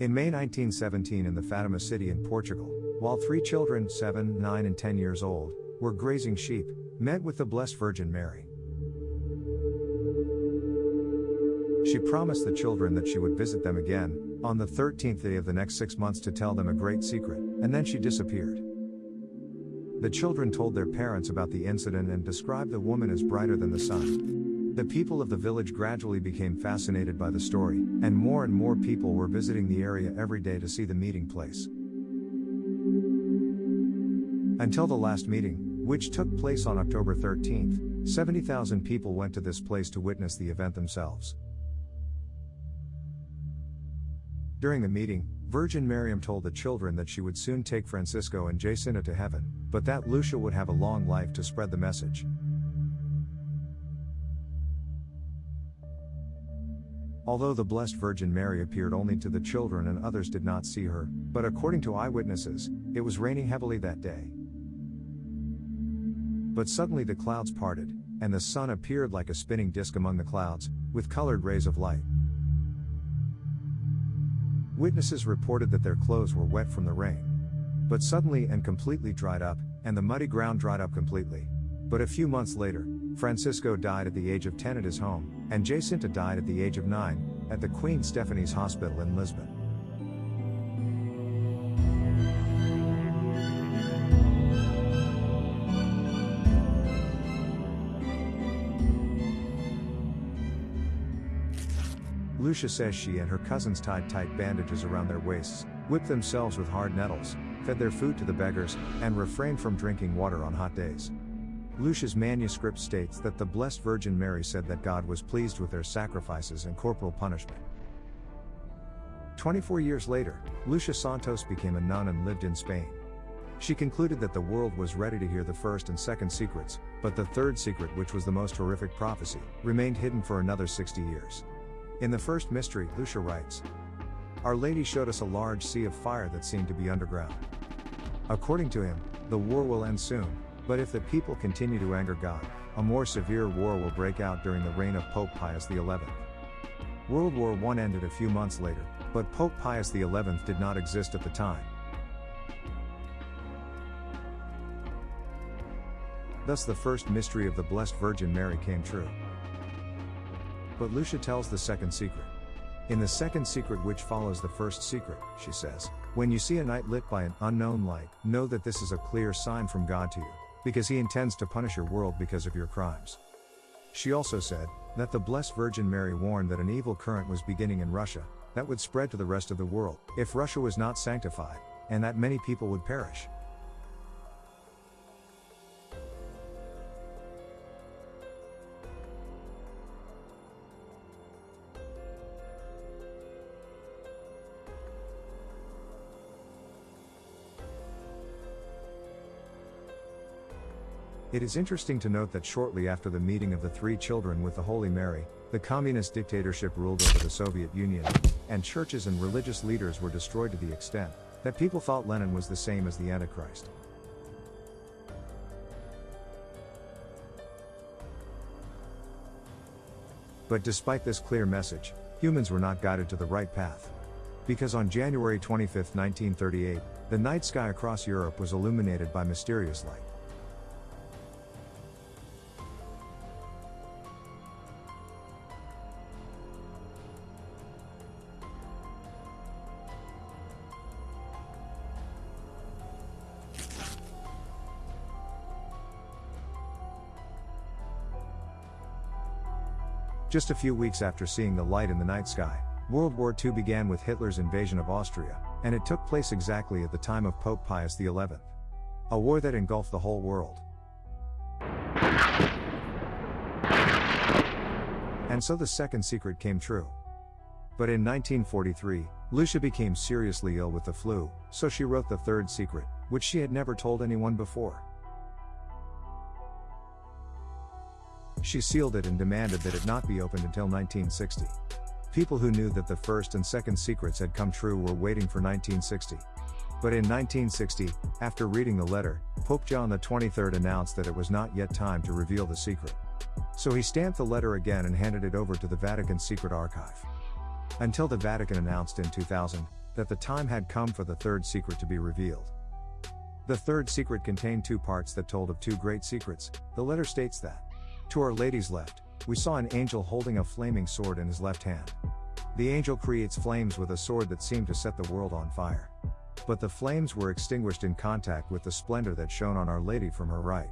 In May 1917 in the Fatima city in Portugal, while three children, 7, 9 and 10 years old, were grazing sheep, met with the Blessed Virgin Mary. She promised the children that she would visit them again, on the 13th day of the next six months to tell them a great secret, and then she disappeared. The children told their parents about the incident and described the woman as brighter than the sun. The people of the village gradually became fascinated by the story, and more and more people were visiting the area every day to see the meeting place. Until the last meeting, which took place on October 13th, 70,000 people went to this place to witness the event themselves. During the meeting, Virgin Miriam told the children that she would soon take Francisco and Jacinta to heaven, but that Lucia would have a long life to spread the message. Although the Blessed Virgin Mary appeared only to the children and others did not see her, but according to eyewitnesses, it was raining heavily that day. But suddenly the clouds parted, and the sun appeared like a spinning disk among the clouds, with colored rays of light. Witnesses reported that their clothes were wet from the rain. But suddenly and completely dried up, and the muddy ground dried up completely. But a few months later, Francisco died at the age of 10 at his home, and Jacinta died at the age of 9, at the Queen Stephanie's Hospital in Lisbon. Lucia says she and her cousins tied tight bandages around their waists, whipped themselves with hard nettles, fed their food to the beggars, and refrained from drinking water on hot days. Lucia's manuscript states that the Blessed Virgin Mary said that God was pleased with their sacrifices and corporal punishment. 24 years later, Lucia Santos became a nun and lived in Spain. She concluded that the world was ready to hear the first and second secrets, but the third secret, which was the most horrific prophecy, remained hidden for another 60 years. In the first mystery, Lucia writes Our Lady showed us a large sea of fire that seemed to be underground. According to him, the war will end soon, but if the people continue to anger God, a more severe war will break out during the reign of Pope Pius XI. World War I ended a few months later, but Pope Pius XI did not exist at the time. Thus, the first mystery of the Blessed Virgin Mary came true. But Lucia tells the second secret. In the second secret, which follows the first secret, she says, When you see a night lit by an unknown light, know that this is a clear sign from God to you, because He intends to punish your world because of your crimes. She also said, that the Blessed Virgin Mary warned that an evil current was beginning in Russia, that would spread to the rest of the world, if Russia was not sanctified, and that many people would perish. It is interesting to note that shortly after the meeting of the three children with the Holy Mary, the communist dictatorship ruled over the Soviet Union, and churches and religious leaders were destroyed to the extent that people thought Lenin was the same as the Antichrist. But despite this clear message, humans were not guided to the right path. Because on January 25, 1938, the night sky across Europe was illuminated by mysterious light. Just a few weeks after seeing the light in the night sky, World War II began with Hitler's invasion of Austria, and it took place exactly at the time of Pope Pius XI. A war that engulfed the whole world. And so the second secret came true. But in 1943, Lucia became seriously ill with the flu, so she wrote the third secret, which she had never told anyone before. She sealed it and demanded that it not be opened until 1960. People who knew that the first and second secrets had come true were waiting for 1960. But in 1960, after reading the letter, Pope John XXIII announced that it was not yet time to reveal the secret. So he stamped the letter again and handed it over to the Vatican Secret Archive. Until the Vatican announced in 2000 that the time had come for the third secret to be revealed. The third secret contained two parts that told of two great secrets. The letter states that, To Our Lady's left, we saw an angel holding a flaming sword in his left hand. The angel creates flames with a sword that seemed to set the world on fire. But the flames were extinguished in contact with the splendor that shone on Our Lady from her right.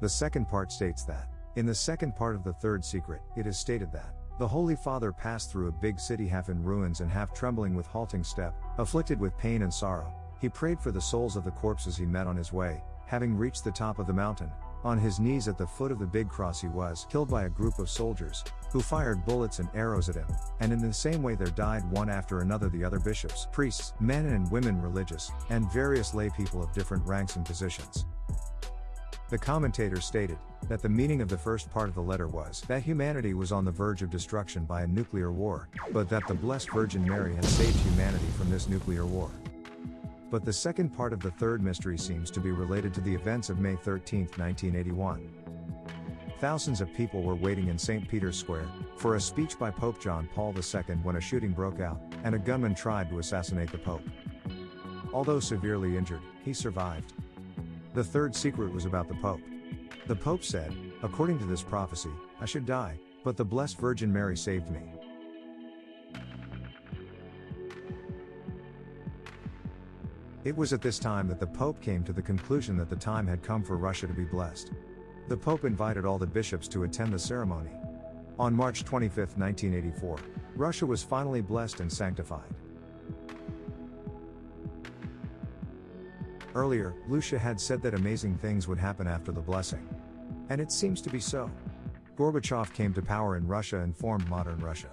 The second part states that, in the second part of the third secret, it is stated that, the Holy Father passed through a big city half in ruins and half trembling with halting step, afflicted with pain and sorrow. He prayed for the souls of the corpses he met on his way, having reached the top of the mountain, on his knees at the foot of the big cross he was killed by a group of soldiers, who fired bullets and arrows at him, and in the same way there died one after another the other bishops, priests, men and women religious, and various lay people of different ranks and positions. The commentator stated that the meaning of the first part of the letter was that humanity was on the verge of destruction by a nuclear war, but that the Blessed Virgin Mary had saved humanity from this nuclear war. But the second part of the third mystery seems to be related to the events of May 13, 1981. Thousands of people were waiting in St. Peter's Square for a speech by Pope John Paul II when a shooting broke out, and a gunman tried to assassinate the Pope. Although severely injured, he survived. The third secret was about the Pope. The Pope said, according to this prophecy, I should die, but the Blessed Virgin Mary saved me. It was at this time that the Pope came to the conclusion that the time had come for Russia to be blessed. The Pope invited all the bishops to attend the ceremony. On March 25, 1984, Russia was finally blessed and sanctified. Earlier, Lucia had said that amazing things would happen after the blessing. And it seems to be so. Gorbachev came to power in Russia and formed modern Russia.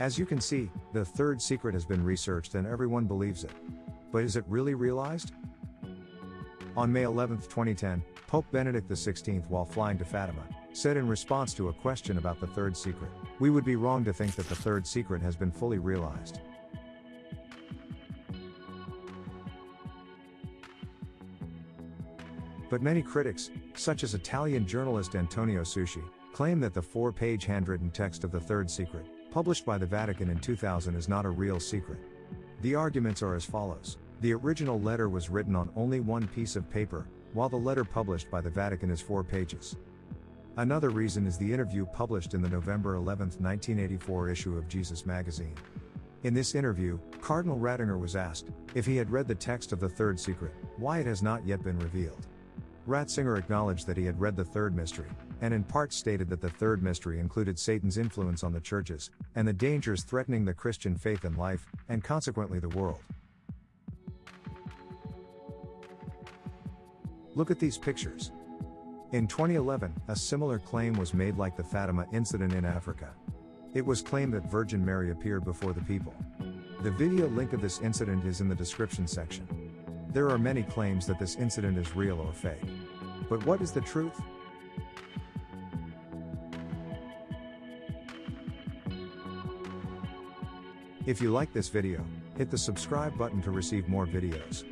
As you can see, the third secret has been researched and everyone believes it. But is it really realized? On May 11, 2010, Pope Benedict XVI, while flying to Fatima, said in response to a question about the third secret, We would be wrong to think that the third secret has been fully realized. But many critics, such as Italian journalist Antonio Socci, claim that the four page handwritten text of the third secret, published by the Vatican in 2000 is not a real secret. The arguments are as follows. The original letter was written on only one piece of paper, while the letter published by the Vatican is four pages. Another reason is the interview published in the November 11, 1984 issue of Jesus magazine. In this interview, Cardinal Ratzinger was asked if he had read the text of the third secret, why it has not yet been revealed. Ratzinger acknowledged that he had read the third mystery, and in part stated that the third mystery included Satan's influence on the churches, and the dangers threatening the Christian faith and life, and consequently the world. Look at these pictures. In 2011, a similar claim was made like the Fatima incident in Africa. It was claimed that Virgin Mary appeared before the people. The video link of this incident is in the description section. There are many claims that this incident is real or fake. But what is the truth? If you like this video, hit the subscribe button to receive more videos.